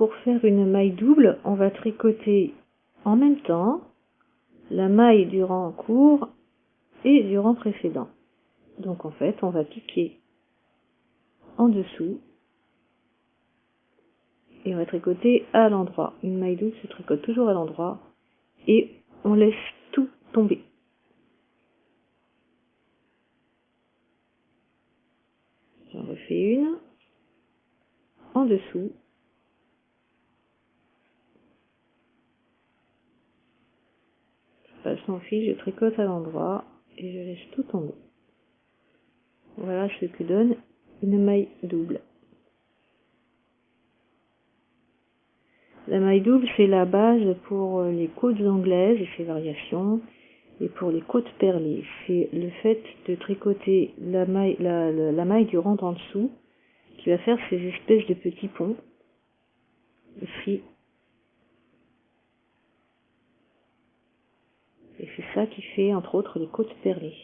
pour faire une maille double, on va tricoter en même temps la maille du rang court et du rang précédent. Donc en fait, on va piquer en dessous et on va tricoter à l'endroit. Une maille double se tricote toujours à l'endroit et on laisse tout tomber. J'en refais une en dessous. Je tricote à l'endroit et je laisse tout tomber. Voilà ce que donne une maille double. La maille double, c'est la base pour les côtes anglaises et ses variations, et pour les côtes perlées. C'est le fait de tricoter la maille, maille du rang en dessous qui va faire ces espèces de petits ponts ici. Et c'est qui fait entre autres les côtes perlées.